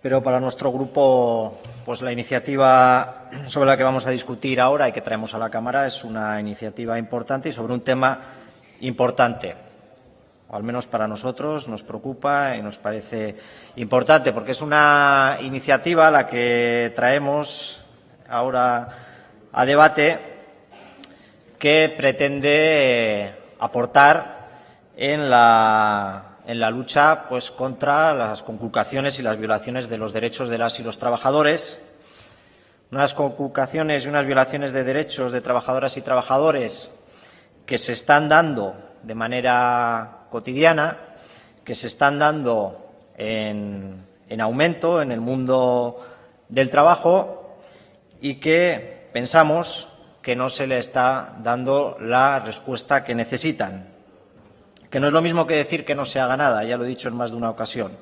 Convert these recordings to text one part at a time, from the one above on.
pero para nuestro grupo pues la iniciativa sobre la que vamos a discutir ahora y que traemos a la Cámara es una iniciativa importante y sobre un tema importante. O al menos para nosotros nos preocupa y nos parece importante porque es una iniciativa la que traemos ahora a debate que pretende aportar en la en la lucha pues, contra las conculcaciones y las violaciones de los derechos de las y los trabajadores, unas conculcaciones y unas violaciones de derechos de trabajadoras y trabajadores que se están dando de manera cotidiana, que se están dando en, en aumento en el mundo del trabajo y que pensamos que no se le está dando la respuesta que necesitan que no es lo mismo que decir que no se haga nada, ya lo he dicho en más de una ocasión,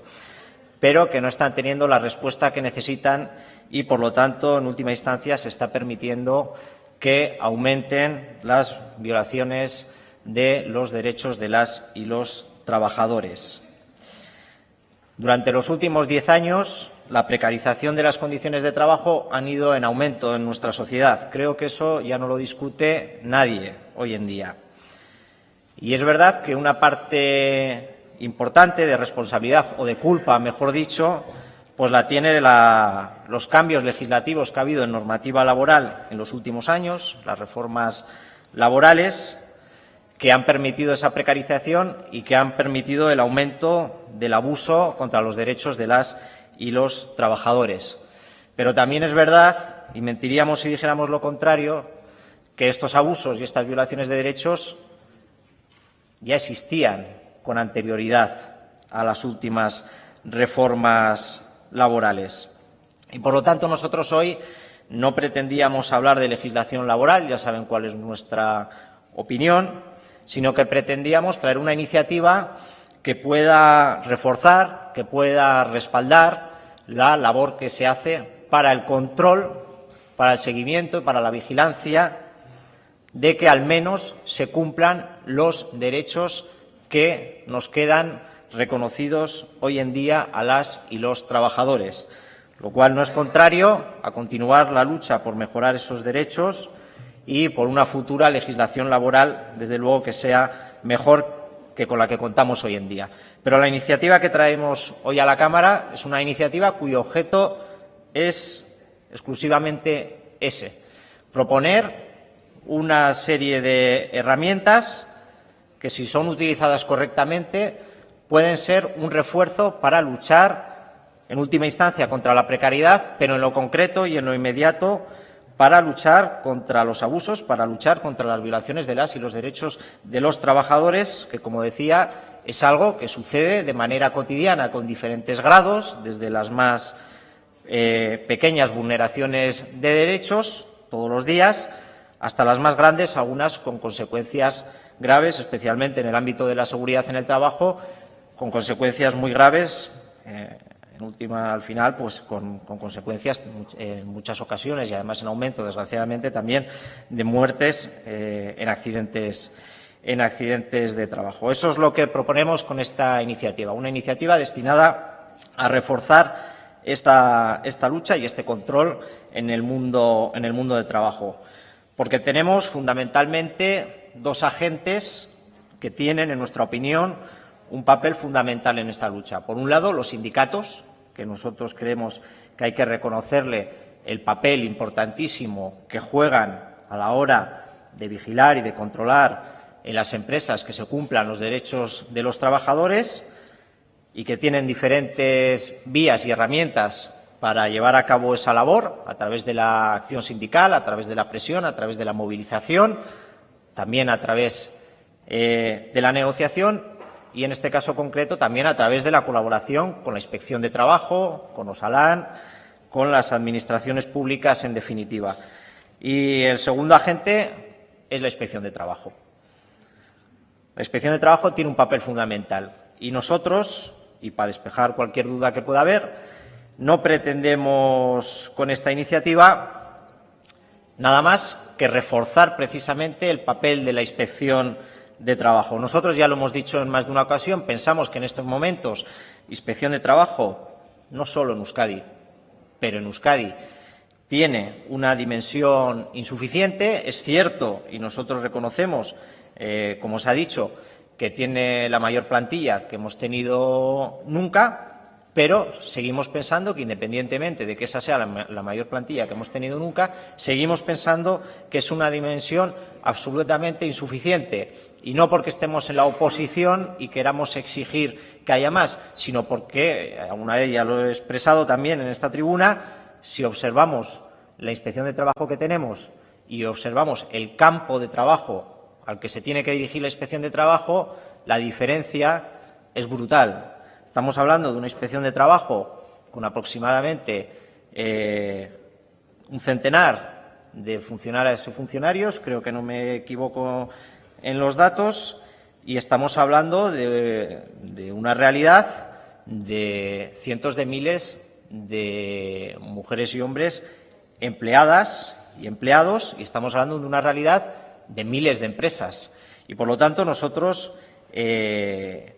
pero que no están teniendo la respuesta que necesitan y, por lo tanto, en última instancia, se está permitiendo que aumenten las violaciones de los derechos de las y los trabajadores. Durante los últimos diez años, la precarización de las condiciones de trabajo han ido en aumento en nuestra sociedad. Creo que eso ya no lo discute nadie hoy en día. Y es verdad que una parte importante de responsabilidad o de culpa, mejor dicho, pues la tiene los cambios legislativos que ha habido en normativa laboral en los últimos años, las reformas laborales que han permitido esa precarización y que han permitido el aumento del abuso contra los derechos de las y los trabajadores. Pero también es verdad, y mentiríamos si dijéramos lo contrario, que estos abusos y estas violaciones de derechos ya existían con anterioridad a las últimas reformas laborales. Y, por lo tanto, nosotros hoy no pretendíamos hablar de legislación laboral, ya saben cuál es nuestra opinión, sino que pretendíamos traer una iniciativa que pueda reforzar, que pueda respaldar la labor que se hace para el control, para el seguimiento y para la vigilancia de que al menos se cumplan los derechos que nos quedan reconocidos hoy en día a las y los trabajadores, lo cual no es contrario a continuar la lucha por mejorar esos derechos y por una futura legislación laboral, desde luego, que sea mejor que con la que contamos hoy en día. Pero la iniciativa que traemos hoy a la Cámara es una iniciativa cuyo objeto es exclusivamente ese, proponer una serie de herramientas que, si son utilizadas correctamente, pueden ser un refuerzo para luchar, en última instancia, contra la precariedad, pero en lo concreto y en lo inmediato para luchar contra los abusos, para luchar contra las violaciones de las y los derechos de los trabajadores, que, como decía, es algo que sucede de manera cotidiana con diferentes grados, desde las más eh, pequeñas vulneraciones de derechos todos los días, hasta las más grandes, algunas con consecuencias graves, especialmente en el ámbito de la seguridad en el trabajo, con consecuencias muy graves, eh, en última, al final, pues con, consecuencias en muchas ocasiones y además en aumento, desgraciadamente, también de muertes eh, en, accidentes, en accidentes de trabajo. Eso es lo que proponemos con esta iniciativa, una iniciativa destinada a reforzar esta, esta lucha y este control en el mundo, en el mundo del trabajo porque tenemos fundamentalmente dos agentes que tienen, en nuestra opinión, un papel fundamental en esta lucha. Por un lado, los sindicatos, que nosotros creemos que hay que reconocerle el papel importantísimo que juegan a la hora de vigilar y de controlar en las empresas que se cumplan los derechos de los trabajadores y que tienen diferentes vías y herramientas para llevar a cabo esa labor a través de la acción sindical, a través de la presión, a través de la movilización, también a través eh, de la negociación y, en este caso concreto, también a través de la colaboración con la Inspección de Trabajo, con Osalán, con las administraciones públicas, en definitiva. Y el segundo agente es la Inspección de Trabajo. La Inspección de Trabajo tiene un papel fundamental y nosotros, y para despejar cualquier duda que pueda haber, no pretendemos con esta iniciativa nada más que reforzar precisamente el papel de la inspección de trabajo. Nosotros ya lo hemos dicho en más de una ocasión, pensamos que en estos momentos inspección de trabajo no solo en Euskadi, pero en Euskadi tiene una dimensión insuficiente. Es cierto, y nosotros reconocemos, eh, como se ha dicho, que tiene la mayor plantilla que hemos tenido nunca, pero seguimos pensando que independientemente de que esa sea la, mayor plantilla que hemos tenido nunca, seguimos pensando que es una dimensión absolutamente insuficiente y no porque estemos en la oposición y queramos exigir que haya más, sino porque, alguna vez ya lo he expresado también en esta tribuna, si observamos la inspección de trabajo que tenemos y observamos el campo de trabajo al que se tiene que dirigir la inspección de trabajo, la diferencia es brutal. Estamos hablando de una inspección de trabajo con aproximadamente eh, un centenar de funcionarios y funcionarios, creo que no me equivoco en los datos, y estamos hablando de, de una realidad de cientos de miles de mujeres y hombres empleadas y empleados, y estamos hablando de una realidad de miles de empresas. Y, por lo tanto, nosotros eh,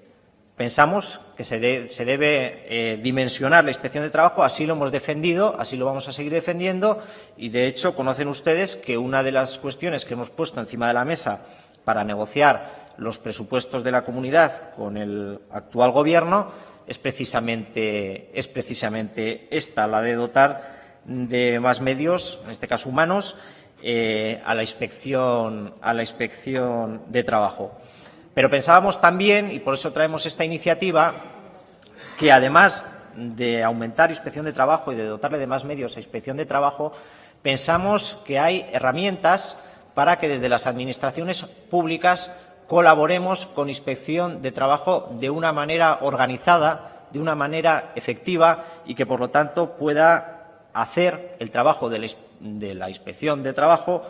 Pensamos que se, debe eh, dimensionar la inspección de trabajo, así lo hemos defendido, así lo vamos a seguir defendiendo y, de hecho, conocen ustedes que una de las cuestiones que hemos puesto encima de la mesa para negociar los presupuestos de la comunidad con el actual Gobierno es precisamente, es precisamente esta, la de dotar de más medios, en este caso humanos, eh, a la inspección de trabajo. Pero pensábamos también, y por eso traemos esta iniciativa, que además de aumentar inspección de trabajo y de dotarle de más medios a inspección de trabajo, pensamos que hay herramientas para que desde las administraciones públicas colaboremos con inspección de trabajo de una manera organizada, de una manera efectiva y que, por lo tanto, pueda hacer el trabajo de la inspección de trabajo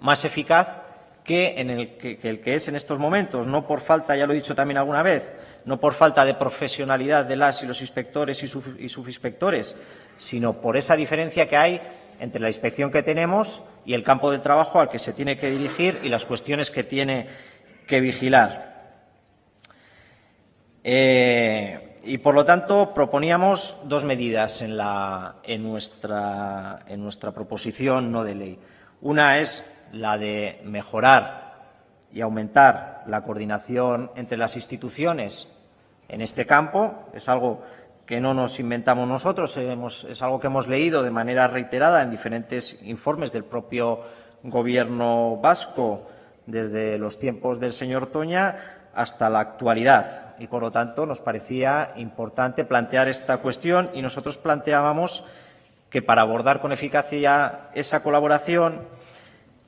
más eficaz que, en el que, el que es en estos momentos, no por falta, ya lo he dicho también alguna vez, no por falta de profesionalidad de las y los inspectores y, subinspectores, sino por esa diferencia que hay entre la inspección que tenemos y el campo de trabajo al que se tiene que dirigir y las cuestiones que tiene que vigilar. Eh, y, por lo tanto, proponíamos dos medidas en, nuestra, en nuestra proposición no de ley. Una es la de mejorar y aumentar la coordinación entre las instituciones en este campo. Es algo que no nos inventamos nosotros, es algo que hemos leído de manera reiterada en diferentes informes del propio Gobierno vasco desde los tiempos del señor Toña hasta la actualidad. Y, por lo tanto, nos parecía importante plantear esta cuestión y nosotros planteábamos que para abordar con eficacia esa colaboración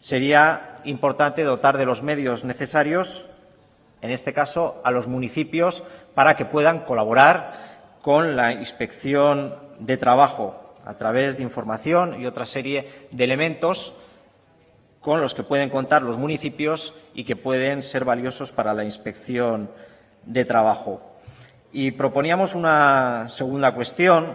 sería importante dotar de los medios necesarios, en este caso a los municipios, para que puedan colaborar con la inspección de trabajo a través de información y otra serie de elementos con los que pueden contar los municipios y que pueden ser valiosos para la inspección de trabajo. Y proponíamos una segunda cuestión,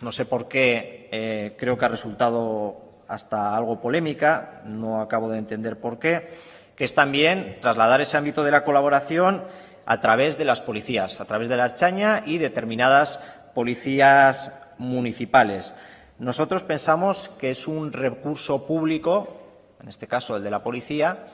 no sé por qué, eh, creo que ha resultado hasta algo polémica, no acabo de entender por qué, que es también trasladar ese ámbito de la colaboración a través de las policías, a través de la Archaña y determinadas policías municipales. Nosotros pensamos que es un recurso público, en este caso el de la policía,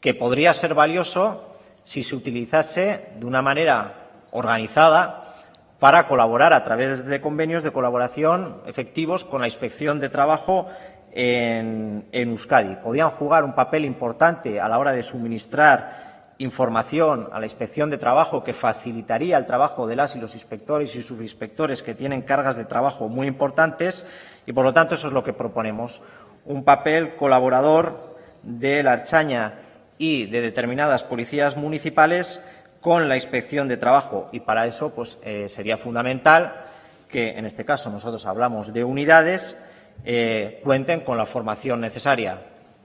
que podría ser valioso si se utilizase de una manera organizada para colaborar a través de convenios de colaboración efectivos con la Inspección de Trabajo en, Euskadi. Podían jugar un papel importante a la hora de suministrar información a la inspección de trabajo que facilitaría el trabajo de las y los inspectores y subinspectores que tienen cargas de trabajo muy importantes y, por lo tanto, eso es lo que proponemos. Un papel colaborador de la Archaña y de determinadas policías municipales con la inspección de trabajo y para eso pues, eh, sería fundamental que, en este caso, nosotros hablamos de unidades eh, cuenten con la formación necesaria.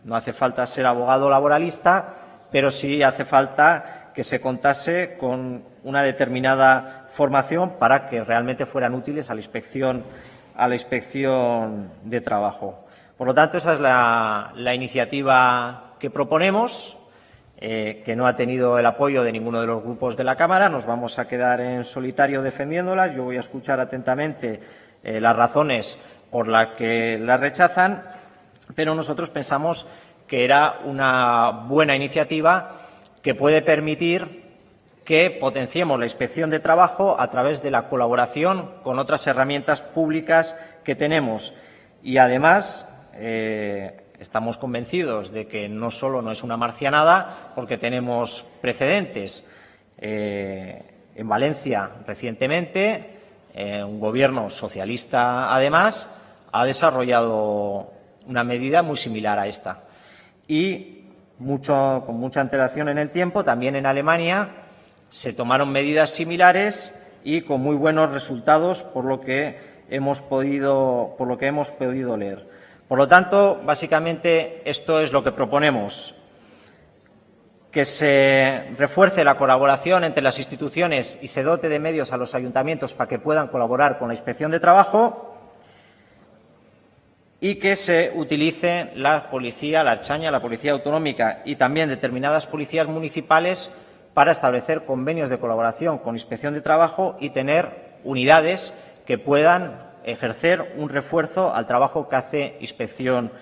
No hace falta ser abogado laboralista, pero sí hace falta que se contase con una determinada formación para que realmente fueran útiles a la inspección, a la inspección de trabajo. Por lo tanto, esa es la, iniciativa que proponemos, eh, que no ha tenido el apoyo de ninguno de los grupos de la Cámara. Nos vamos a quedar en solitario defendiéndolas. Yo voy a escuchar atentamente eh, las razones por las que las rechazan, pero nosotros pensamos que era una buena iniciativa que puede permitir que potenciemos la inspección de trabajo a través de la colaboración con otras herramientas públicas que tenemos. Y además, eh, estamos convencidos de que no solo no es una marcianada, porque tenemos precedentes. Eh, en Valencia, recientemente, eh, un gobierno socialista, además, ha desarrollado una medida muy similar a esta. Y mucho, con mucha antelación en el tiempo, también en Alemania se tomaron medidas similares y con muy buenos resultados por lo que hemos podido, por lo que hemos podido leer. Por lo tanto, básicamente esto es lo que proponemos, que se refuerce la colaboración entre las instituciones y se dote de medios a los ayuntamientos para que puedan colaborar con la inspección de trabajo y que se utilice la policía, la archaña, la policía autonómica y también determinadas policías municipales para establecer convenios de colaboración con Inspección de Trabajo y tener unidades que puedan ejercer un refuerzo al trabajo que hace Inspección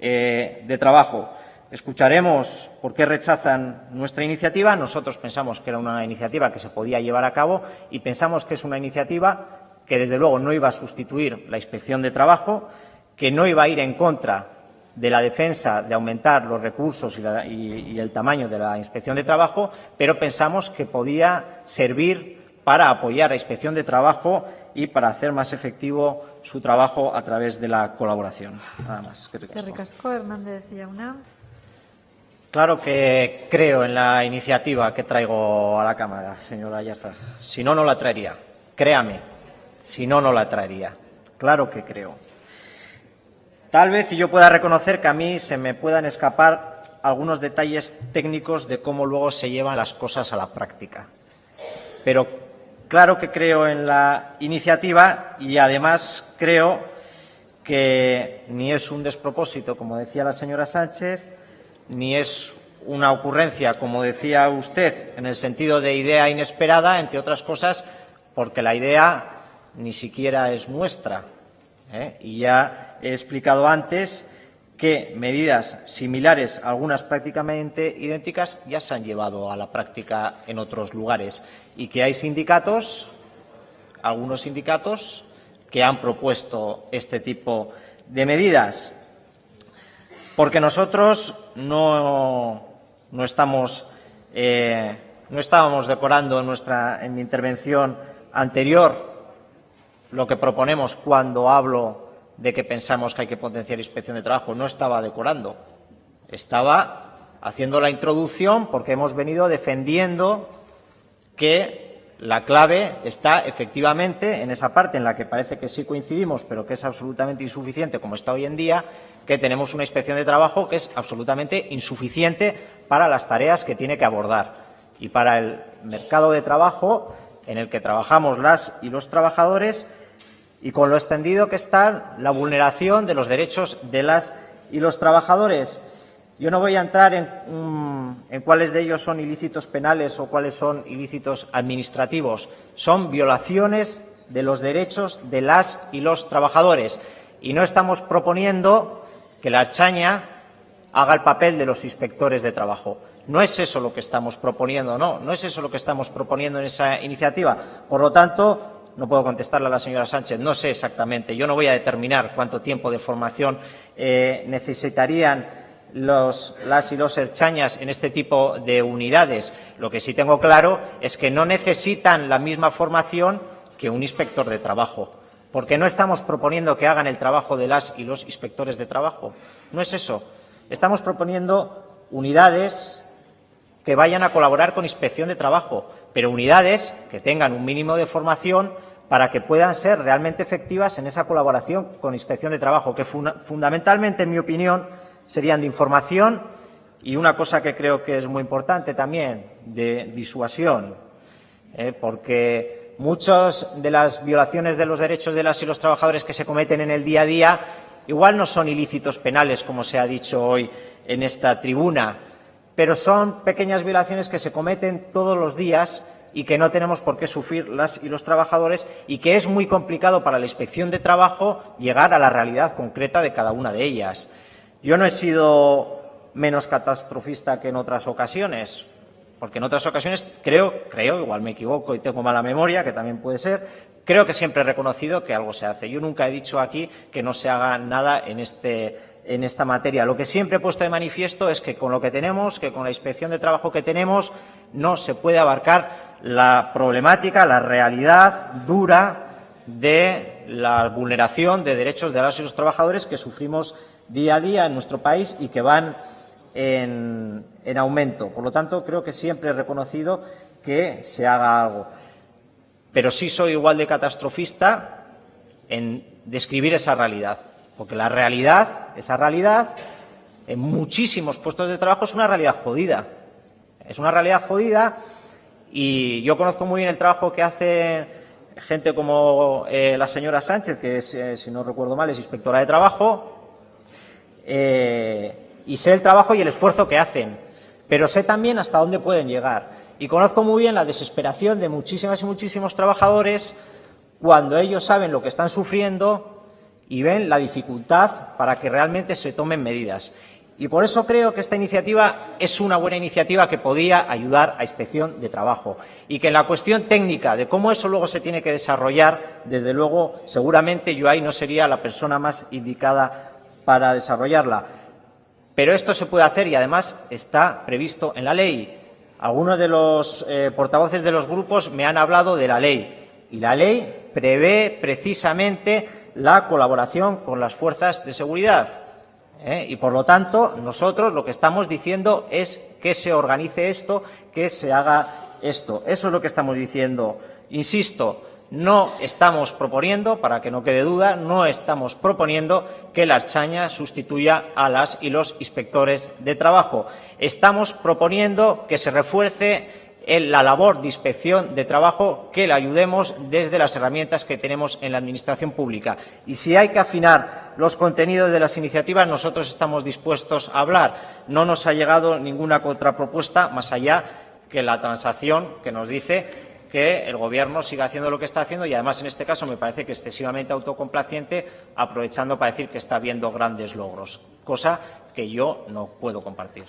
eh, de Trabajo. Escucharemos por qué rechazan nuestra iniciativa. Nosotros pensamos que era una iniciativa que se podía llevar a cabo y pensamos que es una iniciativa que, desde luego, no iba a sustituir la Inspección de Trabajo, que no iba a ir en contra de la defensa de aumentar los recursos y, el tamaño de la Inspección de Trabajo, pero pensamos que podía servir para apoyar a la Inspección de Trabajo y para hacer más efectivo su trabajo a través de la colaboración. Nada más. Hernández Claro que creo en la iniciativa que traigo a la Cámara, señora Ayarza. Si no, no la traería. Créame, si no, no la traería. Claro que creo. Tal vez yo pueda reconocer que a mí se me puedan escapar algunos detalles técnicos de cómo luego se llevan las cosas a la práctica. Pero claro que creo en la iniciativa y además creo que ni es un despropósito, como decía la señora Sánchez, ni es una ocurrencia, como decía usted, en el sentido de idea inesperada, entre otras cosas, porque la idea ni siquiera es nuestra. ¿eh? Y ya He explicado antes que medidas similares, algunas prácticamente idénticas, ya se han llevado a la práctica en otros lugares y que hay sindicatos, algunos sindicatos, que han propuesto este tipo de medidas. Porque nosotros no, no eh, estábamos decorando en, nuestra, en mi intervención anterior lo que proponemos cuando hablo de que pensamos que hay que potenciar inspección de trabajo. No estaba decorando, estaba haciendo la introducción porque hemos venido defendiendo que la clave está efectivamente en esa parte en la que parece que sí coincidimos, pero que es absolutamente insuficiente, como está hoy en día, que tenemos una inspección de trabajo que es absolutamente insuficiente para las tareas que tiene que abordar y para el mercado de trabajo en el que trabajamos las y los trabajadores y con lo extendido que está la vulneración de los derechos de las y los trabajadores. Yo no voy a entrar en, en, cuáles de ellos son ilícitos penales o cuáles son ilícitos administrativos. Son violaciones de los derechos de las y los trabajadores. Y no estamos proponiendo que la Archaña haga el papel de los inspectores de trabajo. No es eso lo que estamos proponiendo, no, no es eso lo que estamos proponiendo en esa iniciativa. Por lo tanto, no puedo contestarle a la señora Sánchez, no sé exactamente. Yo no voy a determinar cuánto tiempo de formación eh, necesitarían los, las y los erchañas en este tipo de unidades. Lo que sí tengo claro es que no necesitan la misma formación que un inspector de trabajo, porque no estamos proponiendo que hagan el trabajo de las y los inspectores de trabajo. No es eso. Estamos proponiendo unidades que vayan a colaborar con inspección de trabajo, pero unidades que tengan un mínimo de formación para que puedan ser realmente efectivas en esa colaboración con inspección de trabajo, que fundamentalmente, en mi opinión, serían de información y una cosa que creo que es muy importante también, de disuasión, ¿eh? porque muchas de las violaciones de los derechos de las y los trabajadores que se cometen en el día a día igual no son ilícitos penales, como se ha dicho hoy en esta tribuna, pero son pequeñas violaciones que se cometen todos los días y que no tenemos por qué sufrir las y los trabajadores y que es muy complicado para la inspección de trabajo llegar a la realidad concreta de cada una de ellas. Yo no he sido menos catastrofista que en otras ocasiones, porque en otras ocasiones creo, creo, igual me equivoco y tengo mala memoria, que también puede ser, creo que siempre he reconocido que algo se hace. Yo nunca he dicho aquí que no se haga nada en, este, en esta materia. Lo que siempre he puesto de manifiesto es que con lo que tenemos, que con la inspección de trabajo que tenemos, no se puede abarcar la problemática, la realidad dura de la vulneración de derechos de las y los trabajadores que sufrimos día a día en nuestro país y que van en, en aumento. Por lo tanto, creo que siempre he reconocido que se haga algo. Pero sí soy igual de catastrofista en describir esa realidad, porque la realidad, esa realidad, en muchísimos puestos de trabajo es una realidad jodida. Es una realidad jodida y yo conozco muy bien el trabajo que hace gente como eh, la señora Sánchez, que es, eh, si no recuerdo mal, es inspectora de trabajo, eh, y sé el trabajo y el esfuerzo que hacen, pero sé también hasta dónde pueden llegar. Y conozco muy bien la desesperación de muchísimas y muchísimos trabajadores cuando ellos saben lo que están sufriendo y ven la dificultad para que realmente se tomen medidas. Y por eso creo que esta iniciativa es una buena iniciativa que podía ayudar a inspección de trabajo y que en la cuestión técnica de cómo eso luego se tiene que desarrollar, desde luego, seguramente yo ahí no sería la persona más indicada para desarrollarla. Pero esto se puede hacer y además está previsto en la ley. Algunos de los eh, portavoces de los grupos me han hablado de la ley y la ley prevé precisamente la colaboración con las fuerzas de seguridad. ¿eh? Y por lo tanto, nosotros lo que estamos diciendo es que se organice esto, que se haga esto. Eso es lo que estamos diciendo. Insisto, no estamos proponiendo, para que no quede duda, no estamos proponiendo que la Archaña sustituya a las y los inspectores de trabajo. Estamos proponiendo que se refuerce la labor de inspección de trabajo que le ayudemos desde las herramientas que tenemos en la Administración pública. Y si hay que afinar los contenidos de las iniciativas, nosotros estamos dispuestos a hablar. No nos ha llegado ninguna contrapropuesta más allá que la transacción que nos dice que el Gobierno siga haciendo lo que está haciendo y, además, en este caso me parece que excesivamente autocomplaciente, aprovechando para decir que está habiendo grandes logros, cosa que yo no puedo compartir.